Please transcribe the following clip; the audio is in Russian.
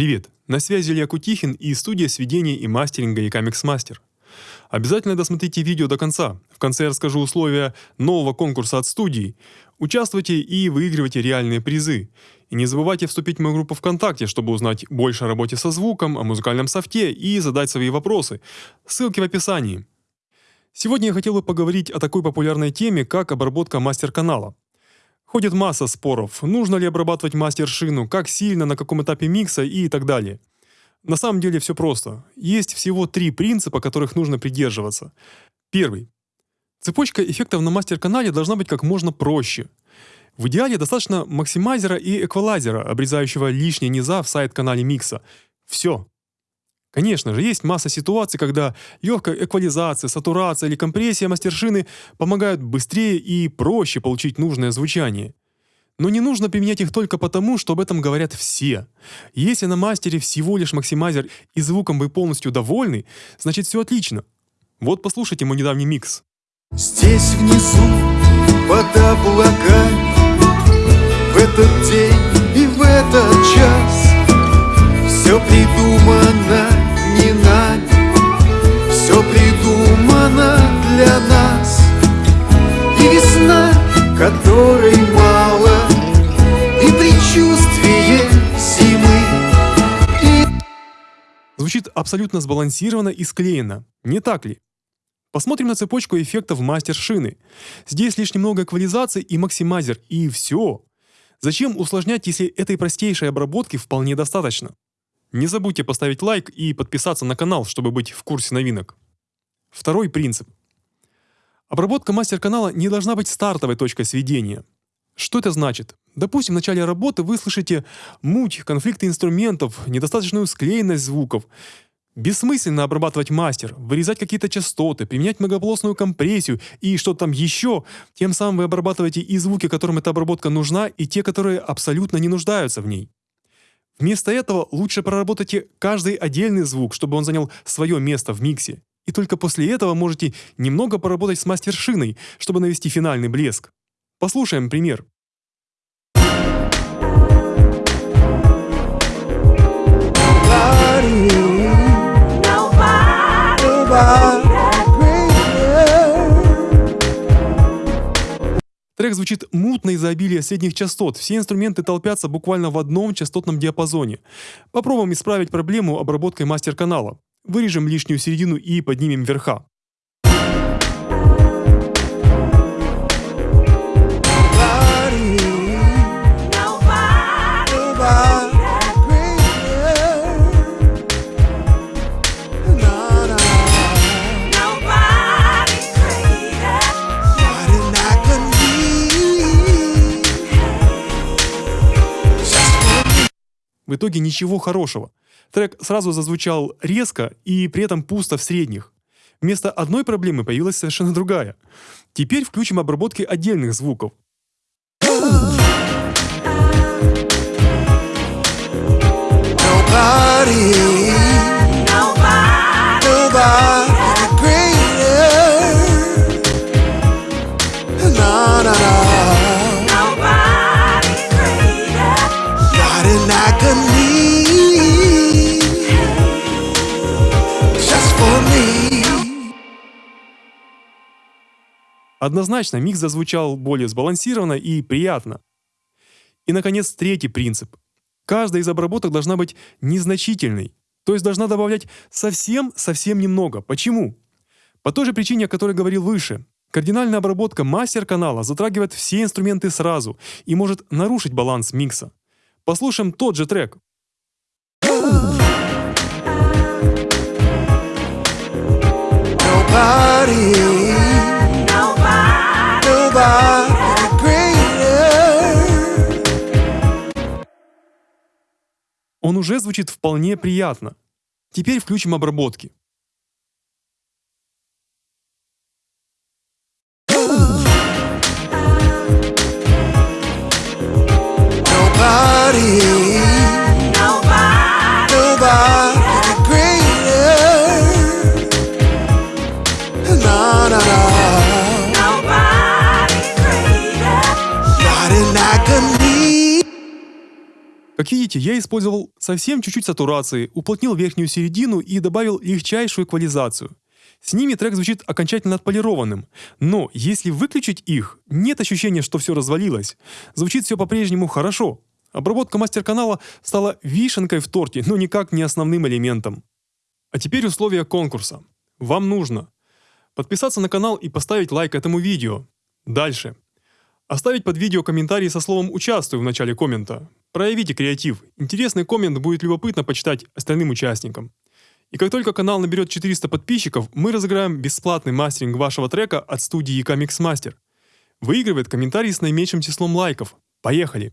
Привет, на связи Илья Кутихин и студия сведения и мастеринга Ecamix Master. Обязательно досмотрите видео до конца. В конце я расскажу условия нового конкурса от студии. Участвуйте и выигрывайте реальные призы. И не забывайте вступить в мою группу ВКонтакте, чтобы узнать больше о работе со звуком, о музыкальном софте и задать свои вопросы. Ссылки в описании. Сегодня я хотел бы поговорить о такой популярной теме, как обработка мастер-канала. Ходит масса споров, нужно ли обрабатывать мастер-шину, как сильно, на каком этапе микса и так далее. На самом деле все просто. Есть всего три принципа, которых нужно придерживаться. Первый. Цепочка эффектов на мастер-канале должна быть как можно проще. В идеале достаточно максимайзера и эквалайзера, обрезающего лишние низа в сайт-канале микса. Все. Конечно же, есть масса ситуаций, когда легкая эквализация, сатурация или компрессия мастершины помогают быстрее и проще получить нужное звучание. Но не нужно применять их только потому, что об этом говорят все. Если на мастере всего лишь максимайзер и звуком вы полностью довольны, значит все отлично. Вот послушайте мой недавний микс. Здесь внизу, под облаками, в этот день и в этот час Звучит абсолютно сбалансированно и склеено, не так ли? Посмотрим на цепочку эффектов мастер шины. Здесь лишь немного эквализации и максимайзер, и все. Зачем усложнять, если этой простейшей обработки вполне достаточно? Не забудьте поставить лайк и подписаться на канал, чтобы быть в курсе новинок. Второй принцип. Обработка мастер-канала не должна быть стартовой точкой сведения. Что это значит? Допустим, в начале работы вы слышите муть, конфликты инструментов, недостаточную склеенность звуков. Бессмысленно обрабатывать мастер, вырезать какие-то частоты, применять многополосную компрессию и что-то там еще. Тем самым вы обрабатываете и звуки, которым эта обработка нужна, и те, которые абсолютно не нуждаются в ней. Вместо этого лучше проработайте каждый отдельный звук, чтобы он занял свое место в миксе. И только после этого можете немного поработать с мастершиной, чтобы навести финальный блеск. Послушаем пример. Трек звучит мутно из-за обилия средних частот. Все инструменты толпятся буквально в одном частотном диапазоне. Попробуем исправить проблему обработкой мастер-канала. Вырежем лишнюю середину и поднимем верха. В итоге ничего хорошего. Трек сразу зазвучал резко и при этом пусто в средних. Вместо одной проблемы появилась совершенно другая. Теперь включим обработки отдельных звуков. Nobody, nobody greater. Однозначно, микс зазвучал более сбалансированно и приятно. И, наконец, третий принцип. Каждая из обработок должна быть незначительной, то есть должна добавлять совсем-совсем немного. Почему? По той же причине, о которой говорил выше. Кардинальная обработка мастер-канала затрагивает все инструменты сразу и может нарушить баланс микса. Послушаем тот же трек. Nobody, Он уже звучит вполне приятно. Теперь включим обработки. Как видите, я использовал совсем чуть-чуть сатурации, уплотнил верхнюю середину и добавил легчайшую эквализацию. С ними трек звучит окончательно отполированным, но если выключить их, нет ощущения, что все развалилось. Звучит все по-прежнему хорошо. Обработка мастер-канала стала вишенкой в торте, но никак не основным элементом. А теперь условия конкурса. Вам нужно подписаться на канал и поставить лайк этому видео. Дальше. Оставить под видео комментарий со словом «Участвую» в начале коммента. Проявите креатив. Интересный коммент будет любопытно почитать остальным участникам. И как только канал наберет 400 подписчиков, мы разыграем бесплатный мастеринг вашего трека от студии Mix Master. Выигрывает комментарий с наименьшим числом лайков. Поехали!